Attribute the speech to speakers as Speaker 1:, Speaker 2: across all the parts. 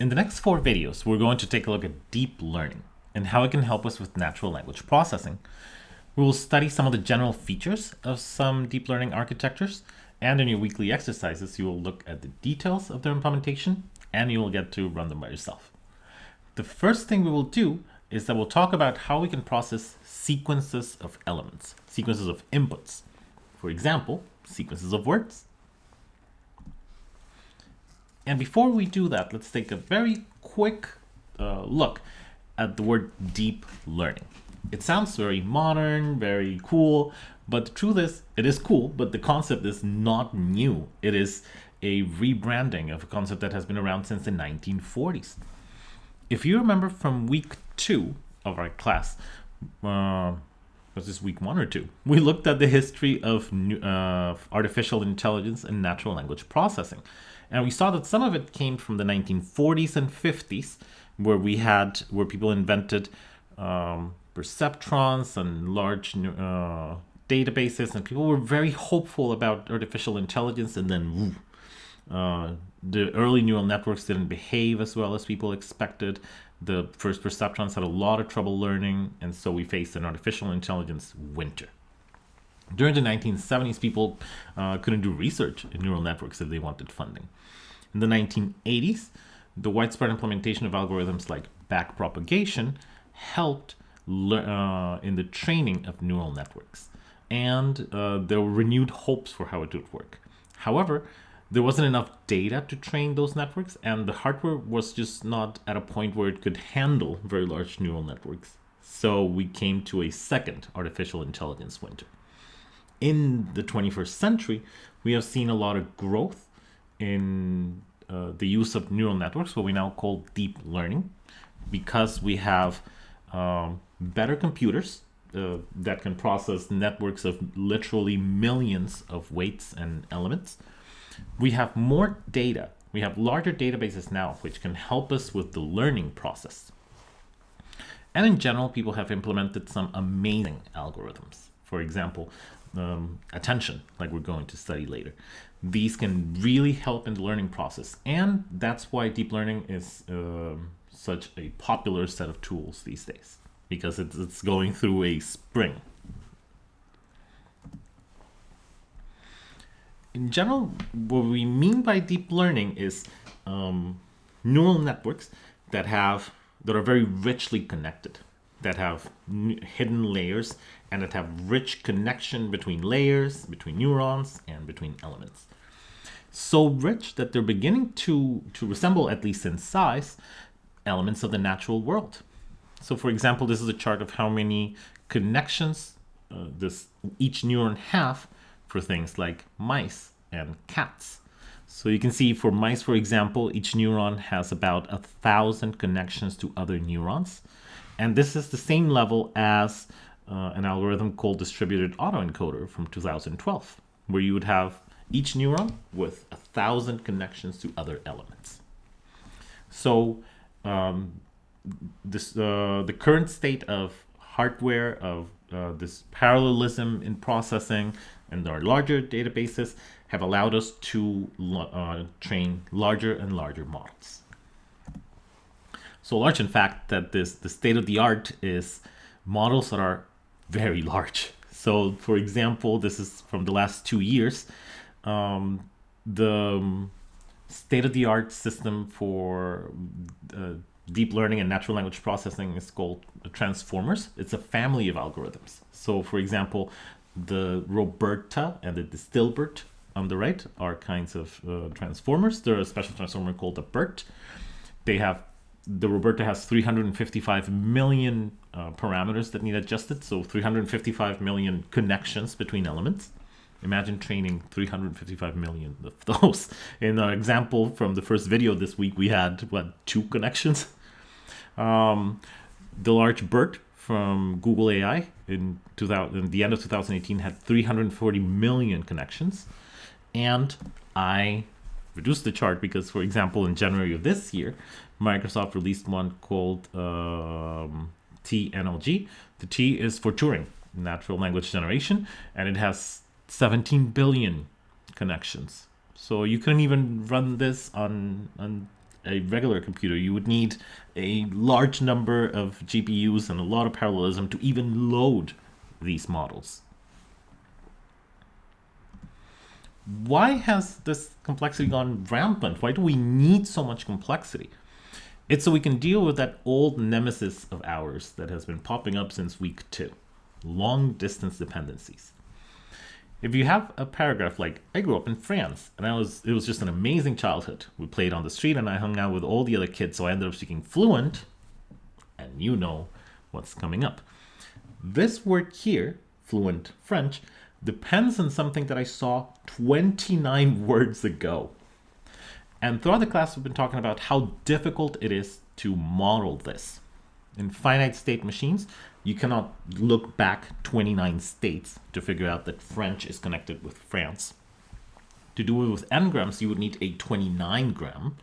Speaker 1: In the next four videos, we're going to take a look at deep learning and how it can help us with natural language processing. We will study some of the general features of some deep learning architectures, and in your weekly exercises, you will look at the details of their implementation, and you will get to run them by yourself. The first thing we will do is that we'll talk about how we can process sequences of elements, sequences of inputs. For example, sequences of words, and before we do that, let's take a very quick uh, look at the word deep learning. It sounds very modern, very cool, but the truth is, it is cool, but the concept is not new. It is a rebranding of a concept that has been around since the 1940s. If you remember from week two of our class, uh, was this week one or two? We looked at the history of uh, artificial intelligence and natural language processing. And we saw that some of it came from the 1940s and 50s, where we had, where people invented um, perceptrons and large uh, databases, and people were very hopeful about artificial intelligence, and then uh, the early neural networks didn't behave as well as people expected. The first perceptrons had a lot of trouble learning, and so we faced an artificial intelligence winter. During the 1970s, people uh, couldn't do research in neural networks if they wanted funding. In the 1980s, the widespread implementation of algorithms like backpropagation helped uh, in the training of neural networks. And uh, there were renewed hopes for how it would work. However, there wasn't enough data to train those networks, and the hardware was just not at a point where it could handle very large neural networks. So we came to a second artificial intelligence winter in the 21st century, we have seen a lot of growth in uh, the use of neural networks, what we now call deep learning, because we have um, better computers uh, that can process networks of literally millions of weights and elements. We have more data. We have larger databases now, which can help us with the learning process. And in general, people have implemented some amazing algorithms. For example, um, attention, like we're going to study later. These can really help in the learning process. And that's why deep learning is uh, such a popular set of tools these days, because it's, it's going through a spring. In general, what we mean by deep learning is um, neural networks that have that are very richly connected that have hidden layers and that have rich connection between layers, between neurons, and between elements. So rich that they're beginning to, to resemble, at least in size, elements of the natural world. So for example, this is a chart of how many connections uh, this each neuron have for things like mice and cats. So you can see for mice, for example, each neuron has about a thousand connections to other neurons. And this is the same level as uh, an algorithm called distributed autoencoder from 2012, where you would have each neuron with a thousand connections to other elements. So um, this uh, the current state of hardware of uh, this parallelism in processing and our larger databases have allowed us to uh, train larger and larger models so large in fact that this the state of the art is models that are very large. So for example, this is from the last two years. Um, the um, state of the art system for uh, deep learning and natural language processing is called transformers. It's a family of algorithms. So for example, the RoBERTa and the DistilBERT on the right are kinds of uh, transformers. There's a special transformer called the BERT. They have the RoBERTa has 355 million uh, parameters that need adjusted, so 355 million connections between elements. Imagine training 355 million of those. In our example from the first video this week, we had, what, two connections? Um, the large BERT from Google AI in, 2000, in the end of 2018 had 340 million connections. And I reduced the chart because, for example, in January of this year, Microsoft released one called um, TNLG. The T is for Turing, natural language generation, and it has 17 billion connections. So you couldn't even run this on, on a regular computer, you would need a large number of GPUs and a lot of parallelism to even load these models. Why has this complexity gone rampant? Why do we need so much complexity? It's so we can deal with that old nemesis of ours that has been popping up since week two, long distance dependencies. If you have a paragraph like, I grew up in France and I was it was just an amazing childhood. We played on the street and I hung out with all the other kids, so I ended up speaking fluent, and you know what's coming up. This word here, fluent French, depends on something that I saw 29 words ago. And throughout the class, we've been talking about how difficult it is to model this. In finite state machines, you cannot look back 29 states to figure out that French is connected with France. To do it with n-grams, you would need a 29 gram.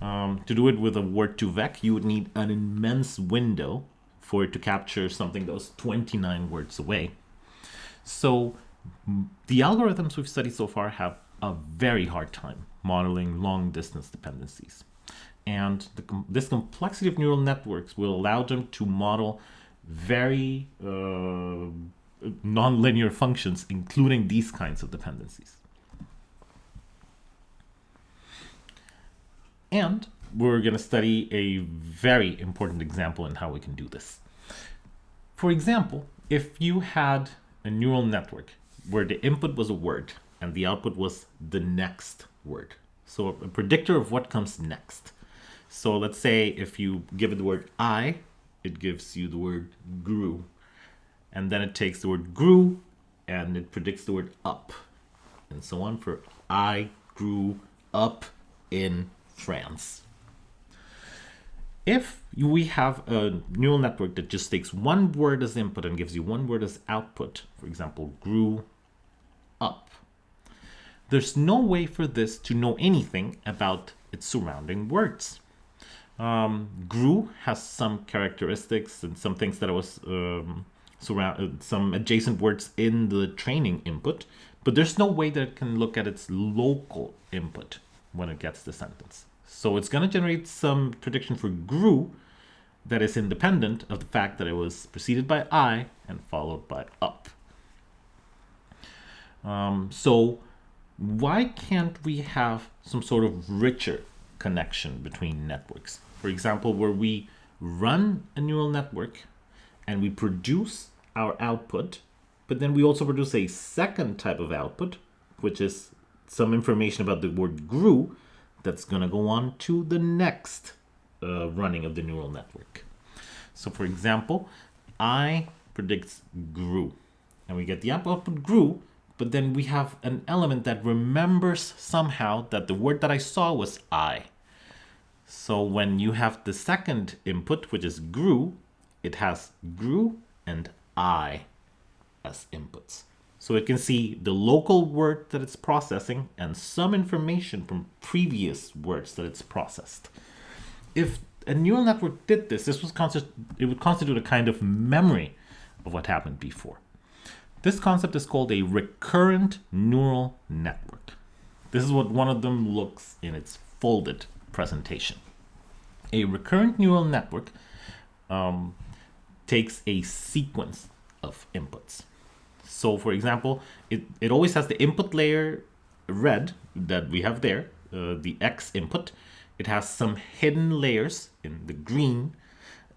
Speaker 1: Um, to do it with a word2vec, you would need an immense window for it to capture something that was 29 words away. So the algorithms we've studied so far have a very hard time modeling long distance dependencies. And the, this complexity of neural networks will allow them to model very uh, nonlinear functions, including these kinds of dependencies. And we're going to study a very important example in how we can do this. For example, if you had a neural network where the input was a word and the output was the next word. So a predictor of what comes next. So let's say if you give it the word I, it gives you the word grew. And then it takes the word grew and it predicts the word up. And so on for I grew up in France. If we have a neural network that just takes one word as input and gives you one word as output, for example, grew there's no way for this to know anything about its surrounding words. Um, grew has some characteristics and some things that I was um, surround uh, some adjacent words in the training input, but there's no way that it can look at its local input when it gets the sentence. So it's going to generate some prediction for grew that is independent of the fact that it was preceded by I and followed by up. Um, so why can't we have some sort of richer connection between networks? For example, where we run a neural network and we produce our output, but then we also produce a second type of output, which is some information about the word grew that's going to go on to the next uh, running of the neural network. So for example, I predicts grew and we get the output grew, but then we have an element that remembers somehow that the word that I saw was I. So when you have the second input, which is grew, it has grew and I as inputs. So it can see the local word that it's processing and some information from previous words that it's processed. If a neural network did this, this was it would constitute a kind of memory of what happened before. This concept is called a recurrent neural network. This is what one of them looks in its folded presentation. A recurrent neural network um, takes a sequence of inputs. So for example, it, it always has the input layer red that we have there, uh, the X input. It has some hidden layers in the green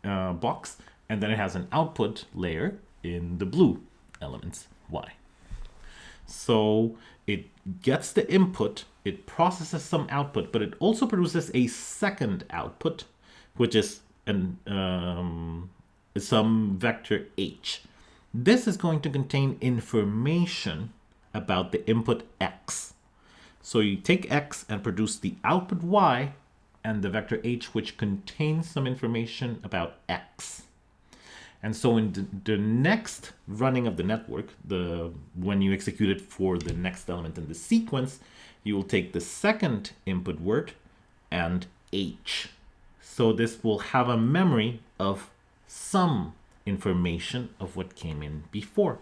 Speaker 1: uh, box, and then it has an output layer in the blue elements Y. So it gets the input, it processes some output, but it also produces a second output, which is an um, some vector h. This is going to contain information about the input x. So you take x and produce the output y and the vector h, which contains some information about x. And so in the, next running of the network, the when you execute it for the next element in the sequence, you will take the second input word and h. So this will have a memory of some information of what came in before.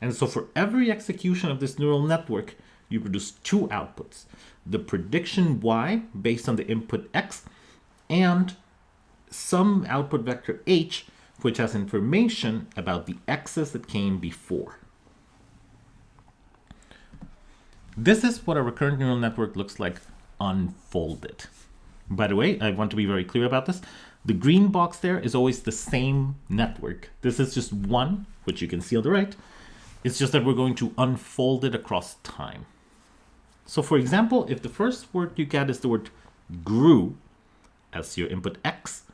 Speaker 1: And so for every execution of this neural network, you produce two outputs. The prediction y based on the input x and some output vector h, which has information about the x's that came before. This is what a recurrent neural network looks like unfolded. By the way, I want to be very clear about this. The green box there is always the same network. This is just one, which you can see on the right. It's just that we're going to unfold it across time. So for example, if the first word you get is the word grew as your input x,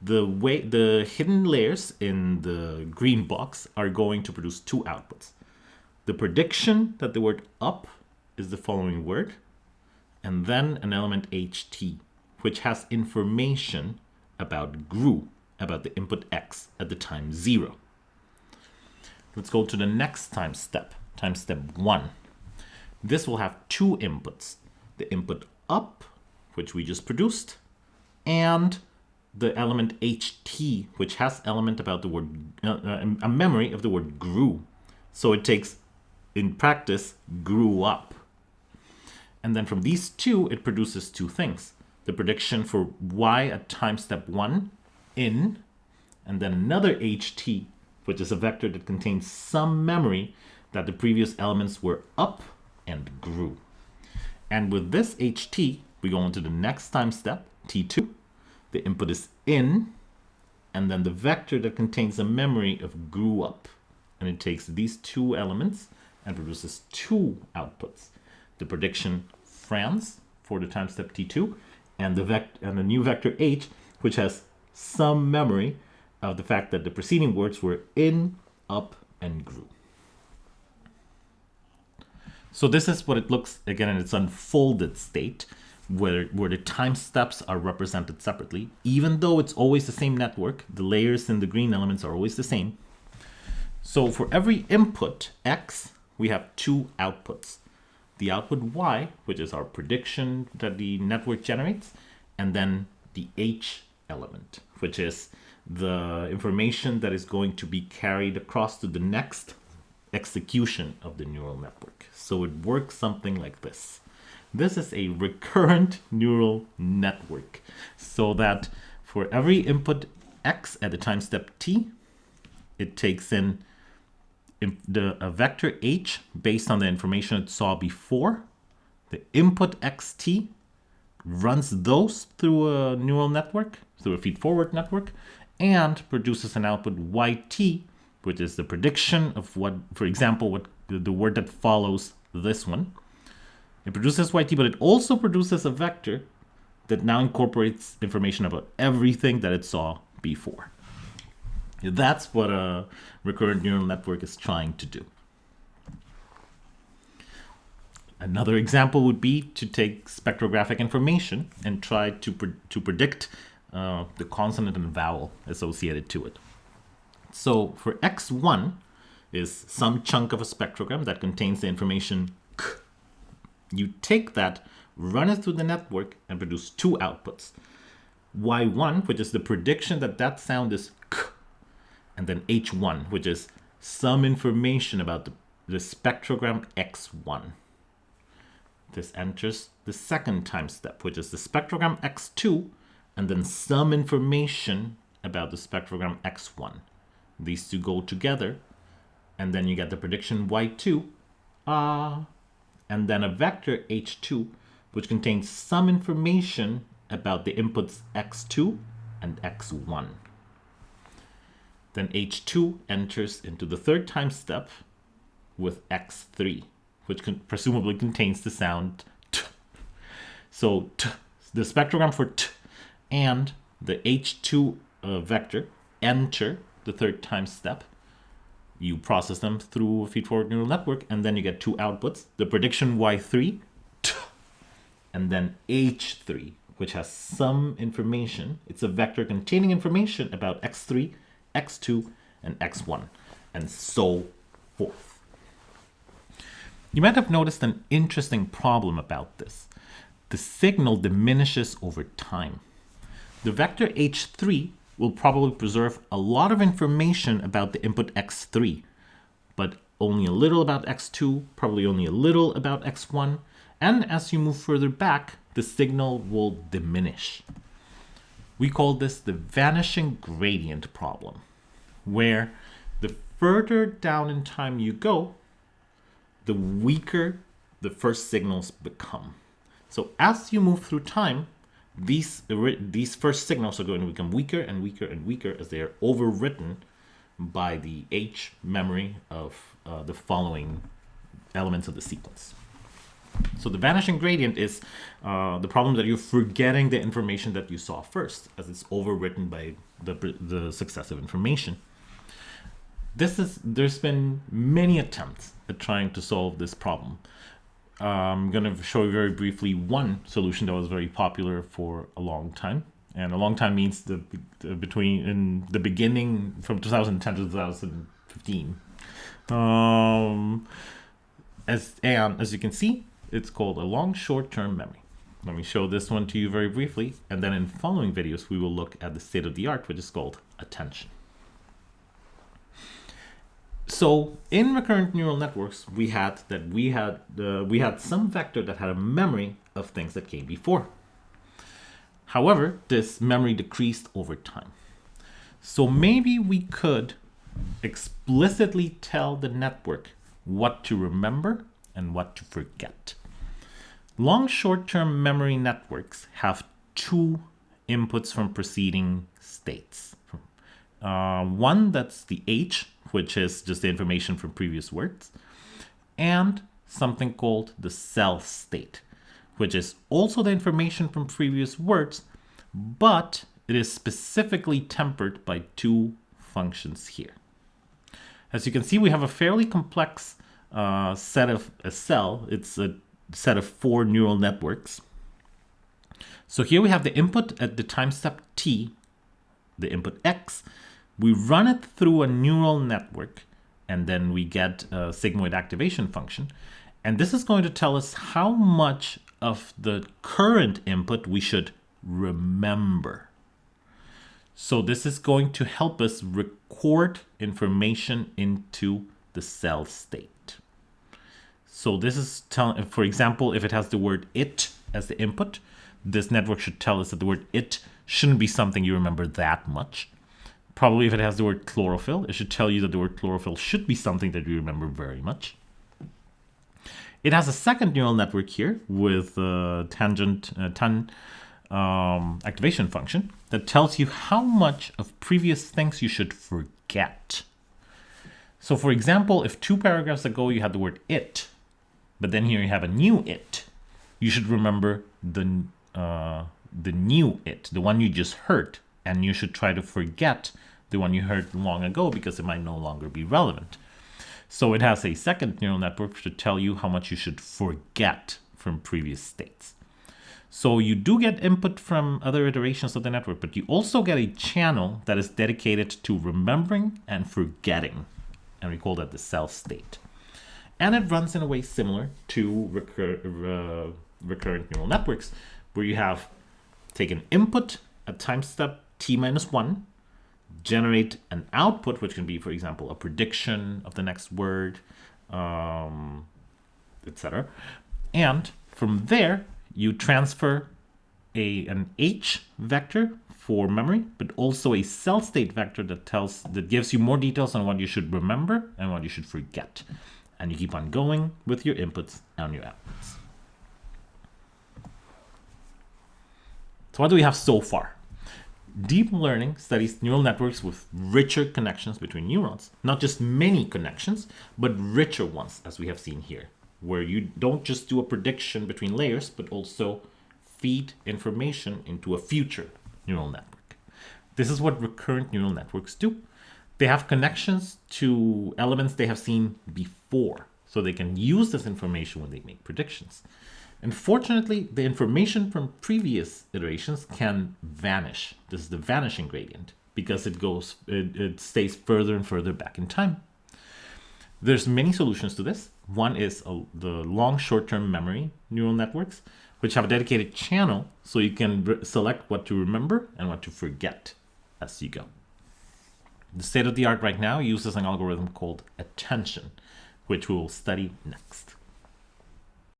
Speaker 1: the way the hidden layers in the green box are going to produce two outputs. The prediction that the word up is the following word, and then an element ht, which has information about grew, about the input x at the time zero. Let's go to the next time step, time step one. This will have two inputs, the input up, which we just produced, and the element ht, which has element about the word, uh, uh, a memory of the word grew. So it takes, in practice, grew up. And then from these two, it produces two things. The prediction for y at time step one in, and then another ht, which is a vector that contains some memory that the previous elements were up and grew. And with this ht, we go into the next time step, t2. The input is in, and then the vector that contains a memory of grew up. And it takes these two elements and produces two outputs. The prediction France for the time step t2, and the, vect and the new vector h, which has some memory of the fact that the preceding words were in, up, and grew. So this is what it looks, again, in its unfolded state, where, where the time steps are represented separately. Even though it's always the same network, the layers in the green elements are always the same. So for every input, x, we have two outputs. The output y, which is our prediction that the network generates, and then the h element, which is the information that is going to be carried across to the next execution of the neural network. So it works something like this. This is a recurrent neural network so that for every input x at the time step t, it takes in the a vector h based on the information it saw before. The input xt runs those through a neural network, through a feed-forward network, and produces an output yt which is the prediction of what, for example, what the word that follows this one. It produces yt, but it also produces a vector that now incorporates information about everything that it saw before. That's what a recurrent neural network is trying to do. Another example would be to take spectrographic information and try to, pre to predict uh, the consonant and vowel associated to it. So for x1 is some chunk of a spectrogram that contains the information. You take that, run it through the network, and produce two outputs. y1, which is the prediction that that sound is k, and then h1, which is some information about the, the spectrogram x1. This enters the second time step, which is the spectrogram x2, and then some information about the spectrogram x1. These two go together, and then you get the prediction y2, ah, and then a vector h2, which contains some information about the inputs x2 and x1. Then h2 enters into the third time step with x3, which presumably contains the sound t. So t, the spectrogram for t and the h2 uh, vector enter the third time step. You process them through a feed-forward neural network, and then you get two outputs, the prediction y3, and then h3, which has some information. It's a vector containing information about x3, x2, and x1, and so forth. You might have noticed an interesting problem about this. The signal diminishes over time. The vector h3 will probably preserve a lot of information about the input x3, but only a little about x2, probably only a little about x1, and as you move further back, the signal will diminish. We call this the vanishing gradient problem, where the further down in time you go, the weaker the first signals become. So as you move through time, these, these first signals are going to become weaker and weaker and weaker as they are overwritten by the H memory of uh, the following elements of the sequence. So the vanishing gradient is uh, the problem that you're forgetting the information that you saw first as it's overwritten by the, the successive information. This is, there's been many attempts at trying to solve this problem. I'm going to show you very briefly one solution that was very popular for a long time. And a long time means the, the between in the beginning from 2010 to 2015. Um, as and as you can see, it's called a long short-term memory. Let me show this one to you very briefly, and then in following videos we will look at the state of the art, which is called attention. So in recurrent neural networks, we had that we had uh, we had some vector that had a memory of things that came before. However, this memory decreased over time. So maybe we could explicitly tell the network what to remember and what to forget. Long short-term memory networks have two inputs from preceding states. Uh, one that's the H which is just the information from previous words, and something called the cell state, which is also the information from previous words, but it is specifically tempered by two functions here. As you can see, we have a fairly complex uh, set of a cell. It's a set of four neural networks. So here we have the input at the time step t, the input x, we run it through a neural network and then we get a sigmoid activation function. And this is going to tell us how much of the current input we should remember. So this is going to help us record information into the cell state. So this is telling, for example, if it has the word it as the input, this network should tell us that the word it shouldn't be something you remember that much. Probably if it has the word chlorophyll, it should tell you that the word chlorophyll should be something that you remember very much. It has a second neural network here with a tangent tan um, activation function that tells you how much of previous things you should forget. So for example, if two paragraphs ago you had the word it, but then here you have a new it, you should remember the, uh, the new it, the one you just heard, and you should try to forget the one you heard long ago because it might no longer be relevant. So it has a second neural network to tell you how much you should forget from previous states. So you do get input from other iterations of the network, but you also get a channel that is dedicated to remembering and forgetting. And we call that the cell state. And it runs in a way similar to recur uh, recurrent neural networks, where you have taken input at time step t minus 1, generate an output, which can be, for example, a prediction of the next word, um, etc. And from there, you transfer a, an H vector for memory, but also a cell state vector that tells that gives you more details on what you should remember and what you should forget. And you keep on going with your inputs and your outputs. So what do we have so far? Deep learning studies neural networks with richer connections between neurons. Not just many connections, but richer ones, as we have seen here, where you don't just do a prediction between layers, but also feed information into a future neural network. This is what recurrent neural networks do. They have connections to elements they have seen before, so they can use this information when they make predictions. Unfortunately, the information from previous iterations can vanish. This is the vanishing gradient because it goes, it, it stays further and further back in time. There's many solutions to this. One is a, the long short-term memory neural networks, which have a dedicated channel so you can select what to remember and what to forget as you go. The state of the art right now uses an algorithm called attention, which we will study next.